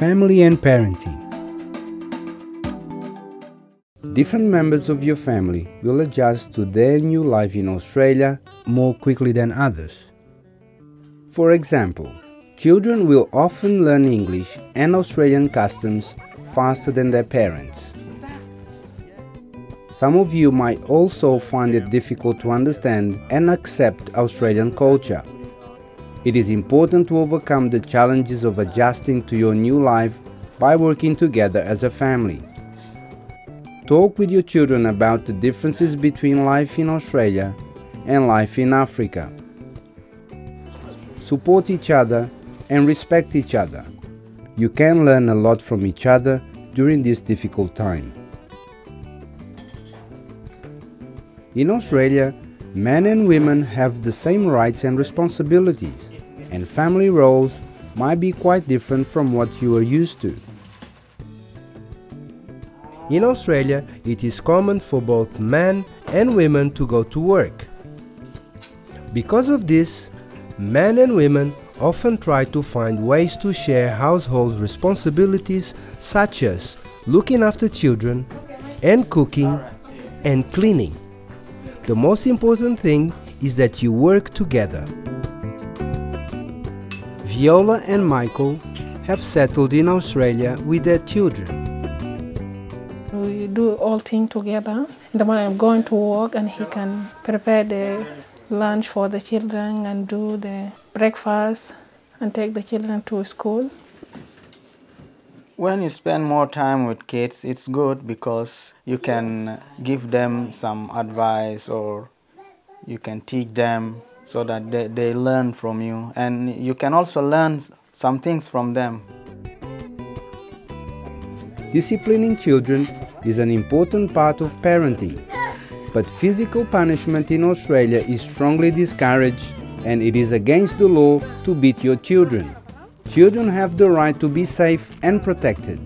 family and parenting. Different members of your family will adjust to their new life in Australia more quickly than others. For example, children will often learn English and Australian customs faster than their parents. Some of you might also find it difficult to understand and accept Australian culture. It is important to overcome the challenges of adjusting to your new life by working together as a family. Talk with your children about the differences between life in Australia and life in Africa. Support each other and respect each other. You can learn a lot from each other during this difficult time. In Australia, men and women have the same rights and responsibilities, and family roles might be quite different from what you are used to. In Australia, it is common for both men and women to go to work. Because of this, men and women often try to find ways to share household responsibilities such as looking after children and cooking and cleaning. The most important thing is that you work together. Viola and Michael have settled in Australia with their children. We do all things together. In the morning I'm going to work and he can prepare the lunch for the children and do the breakfast and take the children to school. When you spend more time with kids, it's good because you can give them some advice or you can teach them so that they, they learn from you and you can also learn some things from them. Disciplining children is an important part of parenting, but physical punishment in Australia is strongly discouraged and it is against the law to beat your children. Children have the right to be safe and protected.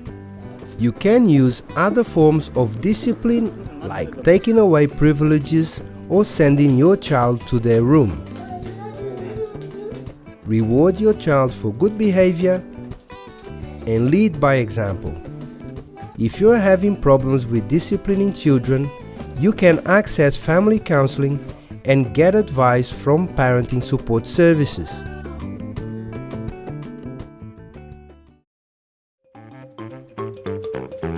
You can use other forms of discipline like taking away privileges or sending your child to their room. Reward your child for good behavior and lead by example. If you are having problems with disciplining children, you can access family counseling and get advice from parenting support services.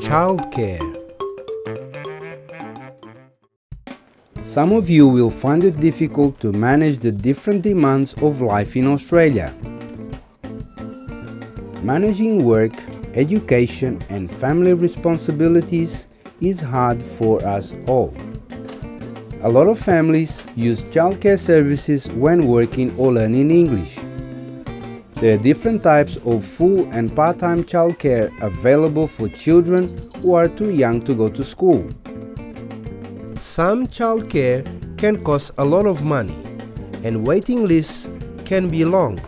Childcare Some of you will find it difficult to manage the different demands of life in Australia. Managing work, education and family responsibilities is hard for us all. A lot of families use childcare services when working or learning English. There are different types of full and part-time childcare available for children who are too young to go to school. Some childcare can cost a lot of money and waiting lists can be long,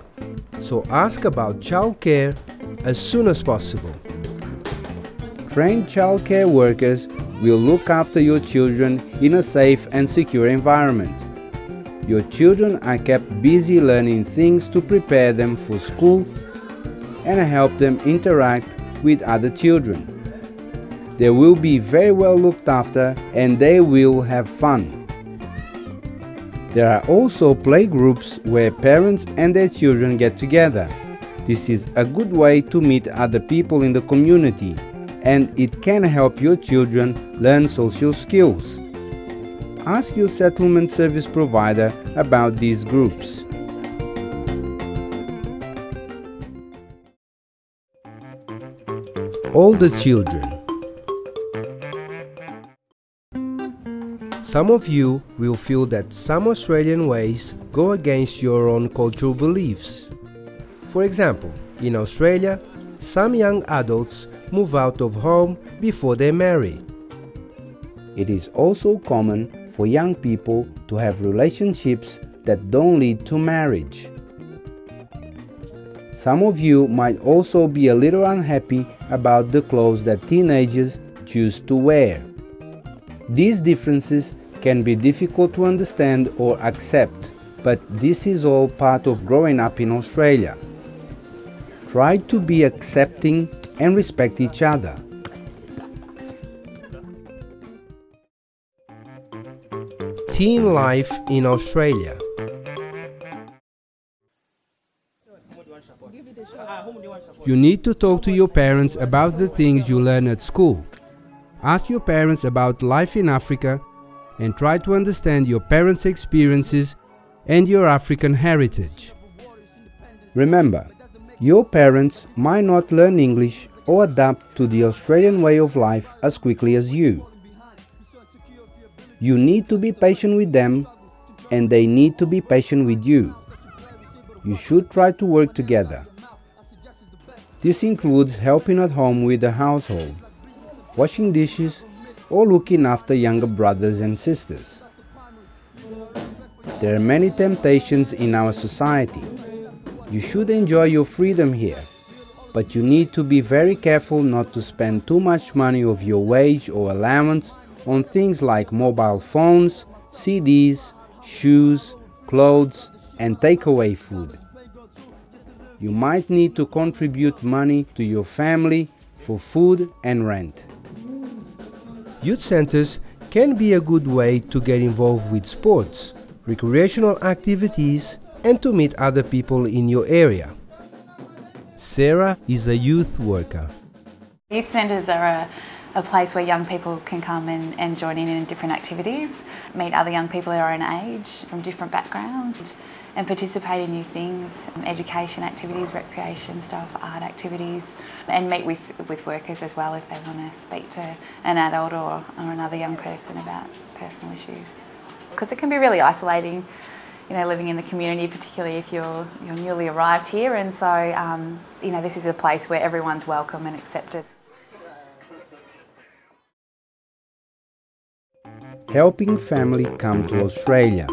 so ask about childcare as soon as possible. Trained childcare workers will look after your children in a safe and secure environment. Your children are kept busy learning things to prepare them for school and help them interact with other children. They will be very well looked after and they will have fun. There are also playgroups where parents and their children get together. This is a good way to meet other people in the community and it can help your children learn social skills ask your settlement service provider about these groups. All the children Some of you will feel that some Australian ways go against your own cultural beliefs. For example, in Australia, some young adults move out of home before they marry. It is also common for young people to have relationships that don't lead to marriage. Some of you might also be a little unhappy about the clothes that teenagers choose to wear. These differences can be difficult to understand or accept, but this is all part of growing up in Australia. Try to be accepting and respect each other. Teen life in Australia You need to talk to your parents about the things you learn at school. Ask your parents about life in Africa and try to understand your parents' experiences and your African heritage. Remember, your parents might not learn English or adapt to the Australian way of life as quickly as you. You need to be patient with them and they need to be patient with you. You should try to work together. This includes helping at home with the household, washing dishes, or looking after younger brothers and sisters. There are many temptations in our society. You should enjoy your freedom here, but you need to be very careful not to spend too much money of your wage or allowance on things like mobile phones, CDs, shoes, clothes, and takeaway food you might need to contribute money to your family for food and rent. Youth centers can be a good way to get involved with sports, recreational activities, and to meet other people in your area. Sarah is a youth worker. Youth centres are a, a, place where young people can come and, and join in in different activities, meet other young people their own age from different backgrounds and participate in new things, um, education activities, recreation stuff, art activities, and meet with, with workers as well if they want to speak to an adult or, or another young person about personal issues. Because it can be really isolating, you know, living in the community, particularly if you're, you're newly arrived here, and so, um, you know, this is a place where everyone's welcome and accepted. Helping family come to Australia.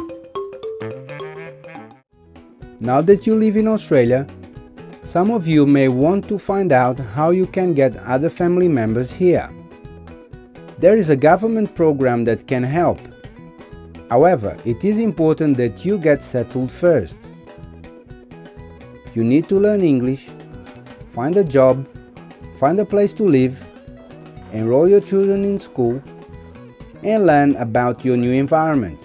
Now that you live in Australia, some of you may want to find out how you can get other family members here. There is a government program that can help. However, it is important that you get settled first. You need to learn English, find a job, find a place to live, enroll your children in school, and learn about your new environment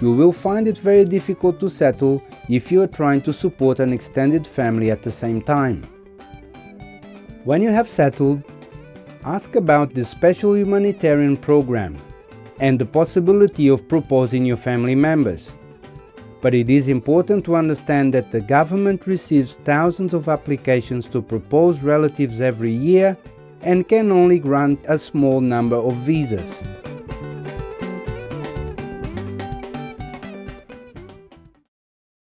you will find it very difficult to settle if you are trying to support an extended family at the same time. When you have settled, ask about the special humanitarian program and the possibility of proposing your family members. But it is important to understand that the government receives thousands of applications to propose relatives every year and can only grant a small number of visas.